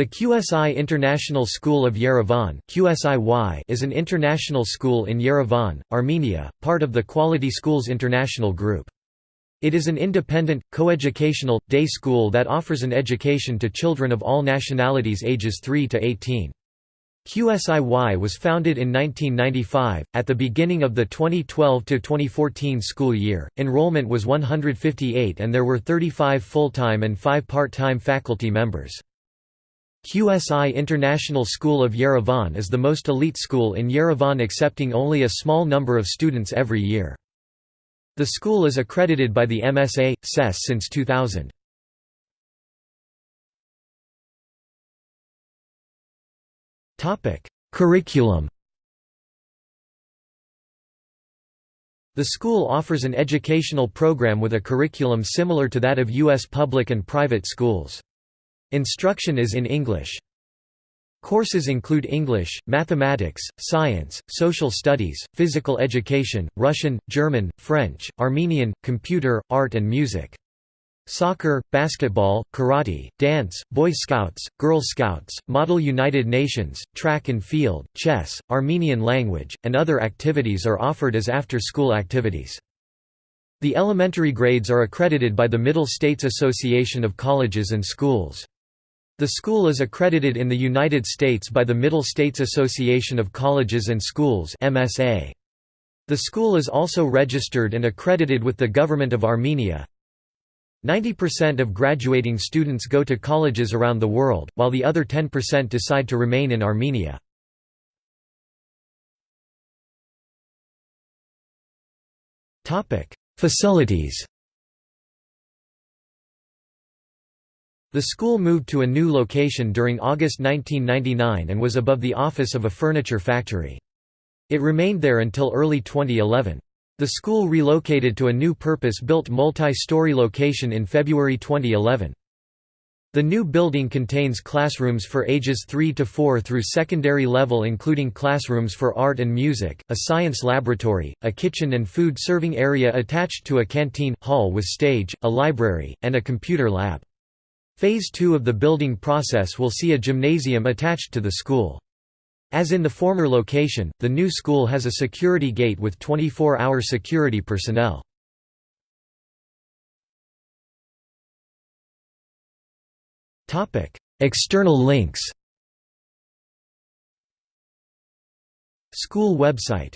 The QSI International School of Yerevan is an international school in Yerevan, Armenia, part of the Quality Schools International Group. It is an independent, coeducational, day school that offers an education to children of all nationalities ages 3 to 18. QSIY was founded in 1995. At the beginning of the 2012 2014 school year, enrollment was 158 and there were 35 full-time and 5 part-time faculty members. QSI International School of Yerevan is the most elite school in Yerevan accepting only a small number of students every year. The school is accredited by the MSA, CES since 2000. Curriculum The school offers an educational program with a curriculum similar to that of U.S. public and private schools. Instruction is in English. Courses include English, mathematics, science, social studies, physical education, Russian, German, French, Armenian, computer, art and music. Soccer, basketball, karate, dance, Boy Scouts, Girl Scouts, Model United Nations, track and field, chess, Armenian language, and other activities are offered as after-school activities. The elementary grades are accredited by the Middle States Association of Colleges and Schools. The school is accredited in the United States by the Middle States Association of Colleges and Schools. The school is also registered and accredited with the Government of Armenia. 90% of graduating students go to colleges around the world, while the other 10% decide to remain in Armenia. Facilities The school moved to a new location during August 1999 and was above the office of a furniture factory. It remained there until early 2011. The school relocated to a new purpose-built multi-story location in February 2011. The new building contains classrooms for ages 3 to 4 through secondary level including classrooms for art and music, a science laboratory, a kitchen and food serving area attached to a canteen, hall with stage, a library, and a computer lab. Phase 2 of the building process will see a gymnasium attached to the school. As in the former location, the new school has a security gate with 24-hour security personnel. External links School website